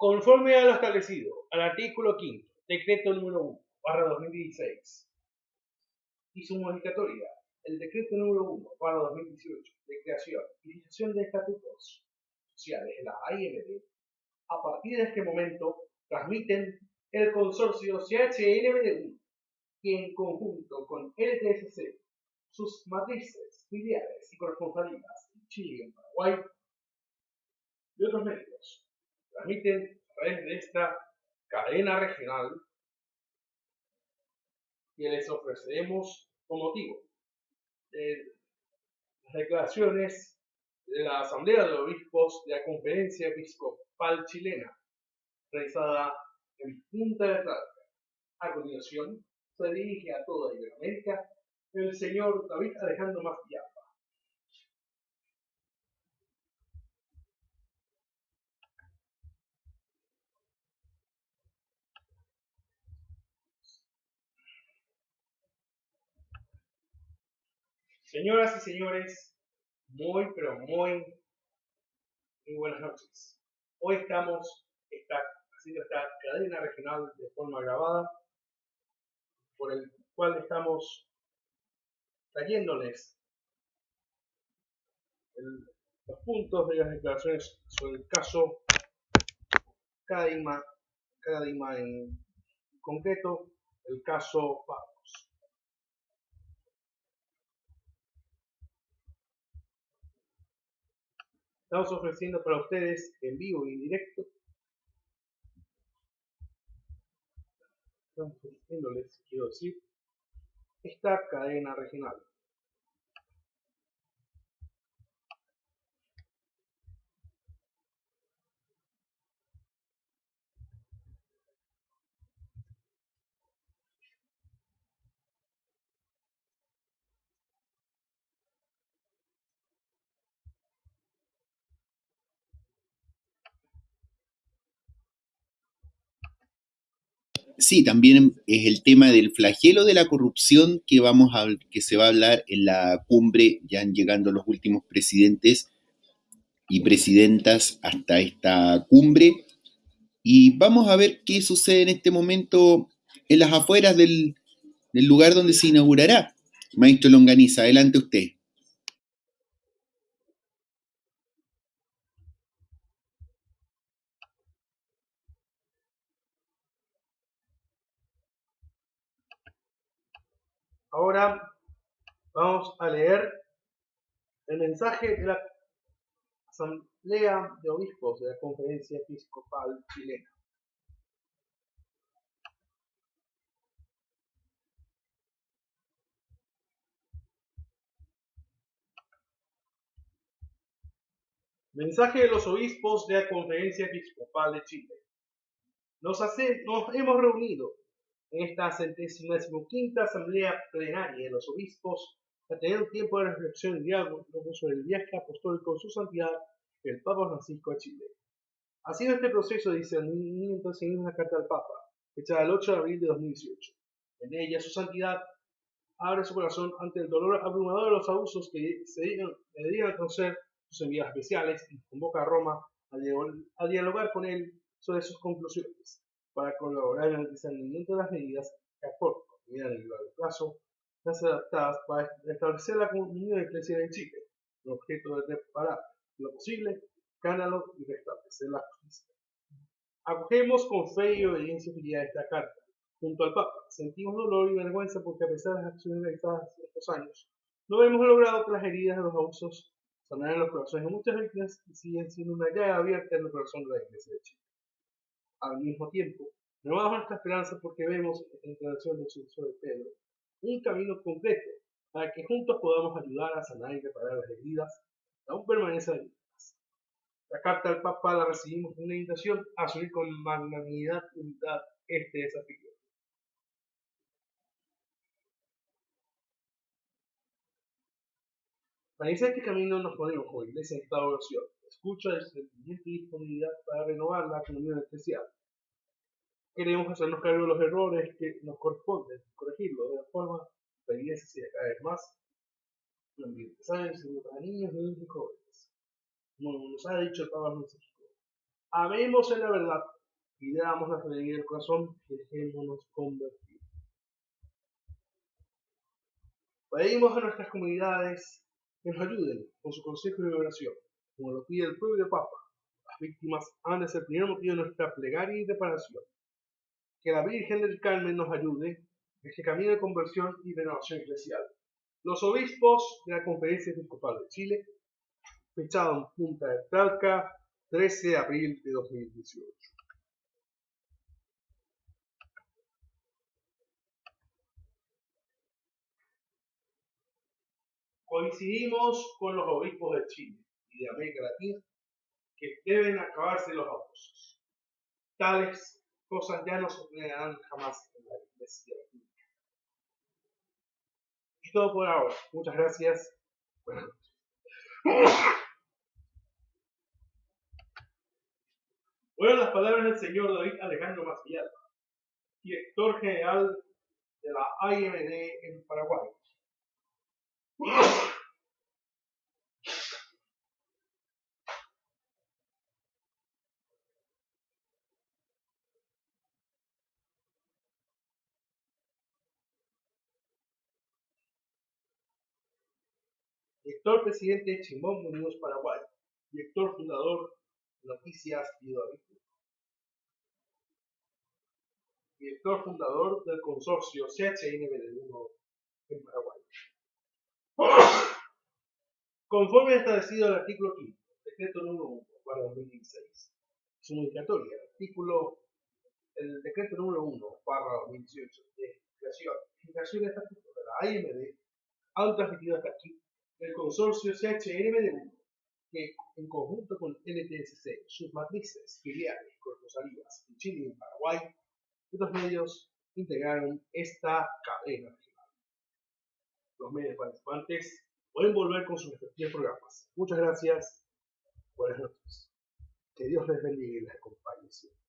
Conforme a lo establecido al artículo 5, decreto número 1, barra 2016, y su modificatoria, el decreto número 1, barra 2018, de creación y fijación de estatutos sociales de la AIMD, a partir de este momento transmiten el consorcio CHNBD1 y en conjunto con LTSC, sus matrices, filiales y corresponsalías en Chile y en Paraguay y otros medios transmiten a través de esta cadena regional que les ofreceremos con motivo de las declaraciones de la Asamblea de Obispos de la Conferencia Episcopal Chilena, realizada en Punta de Talca. A continuación, se dirige a toda Iberoamérica el señor David Alejandro Mastiapa. Señoras y señores, muy, pero muy, muy buenas noches. Hoy estamos haciendo esta cadena regional de forma grabada, por el cual estamos trayéndoles los puntos de las declaraciones sobre el caso Cadima, Cadima en concreto, el caso Estamos ofreciendo para ustedes en vivo y en directo. Estamos ofreciéndoles, quiero decir, esta cadena regional. Sí, también es el tema del flagelo de la corrupción que, vamos a, que se va a hablar en la cumbre, ya han llegando los últimos presidentes y presidentas hasta esta cumbre. Y vamos a ver qué sucede en este momento en las afueras del, del lugar donde se inaugurará. Maestro Longaniza, adelante usted. Ahora vamos a leer el mensaje de la Asamblea de Obispos de la Conferencia Episcopal Chilena. Mensaje de los obispos de la Conferencia Episcopal de Chile. Nos, hace, hemos reunido en esta quinta asamblea plenaria de los obispos a tener un tiempo de reflexión y diálogo sobre el viaje apostólico de su santidad el Papa Francisco a Chile. Ha sido este proceso de discernimiento seguido una carta al Papa, hecha el 8 de abril de 2018. En ella, su santidad abre su corazón ante el dolor abrumador de los abusos que se dedican a conocer sus enviados especiales y convoca a Roma a dialogar con él sobre sus conclusiones para colaborar en el discernimiento de las medidas que a mediano y largo plazo, las adaptadas para establecer la comunidad de iglesia en Chile, el objeto de preparar lo posible, canalo y restablecer la justicia. Acogemos con fe y obediencia fiel esta carta. Junto al Papa, sentimos dolor y vergüenza porque a pesar de las acciones realizadas estos años, no hemos logrado que las heridas de los abusos sanar en los corazones de muchas víctimas y siguen siendo una llaga abierta en el corazón de la Iglesia de Chile al mismo tiempo, renovamos nuestra esperanza porque vemos en la declaración del sucesor de Pedro un camino concreto para que juntos podamos ayudar a sanar y reparar las heridas que aún permanecen abiertas. La carta del Papa la recibimos con una invitación a asumir con magnanimidad y unidad este desafío. Para iniciar este camino nos ponemos como iglesia en estado de oración escucha, sentimiento y disponibilidad para renovar la comunión especial. Queremos hacernos cargo de los errores que nos corresponden, corregirlos de la forma la iglesia sea cada vez más un ambiente sano para niños, niños y jóvenes. Como nos ha dicho el Papa Francisco, amemos en la verdad y damos la alegría del corazón y dejémonos convertir. Pedimos a nuestras comunidades que nos ayuden con su consejo de oración, como lo pide el propio Papa. Las víctimas han de ser el primer motivo de nuestra plegaria y reparación. Que la Virgen del Carmen nos ayude en este camino de conversión y renovación eclesial. Los obispos de la Conferencia Episcopal de Chile, fechado en Punta de Talca, 13 de abril de 2018. Coincidimos con los obispos de Chile de América Latina que deben acabarse los abusos. Tales cosas ya no sucederán jamás en la iglesia. Y todo por ahora. Muchas gracias. Buenas noches. Las palabras del señor David Alejandro Maciel, director general de la IMD en Paraguay. Director presidente de Chimón Unidos Paraguay. Director fundador de Noticias y Director fundador del consorcio CHNBD1 en Paraguay. Conforme establecido el artículo 5, decreto número 1 para 2016, su modificatoria, el artículo, el decreto número 1 para 2018 de creación creación de estatuto de la AMD han transmitido hasta aquí el consorcio CHNBD1, que en conjunto con NTSC, sus matrices, filiales, corresponsalías en Chile y en Paraguay, otros medios integraron esta cadena los medios participantes pueden volver con sus respectivos programas. Muchas gracias. Buenas noches. Que Dios les bendiga y les acompañe siempre.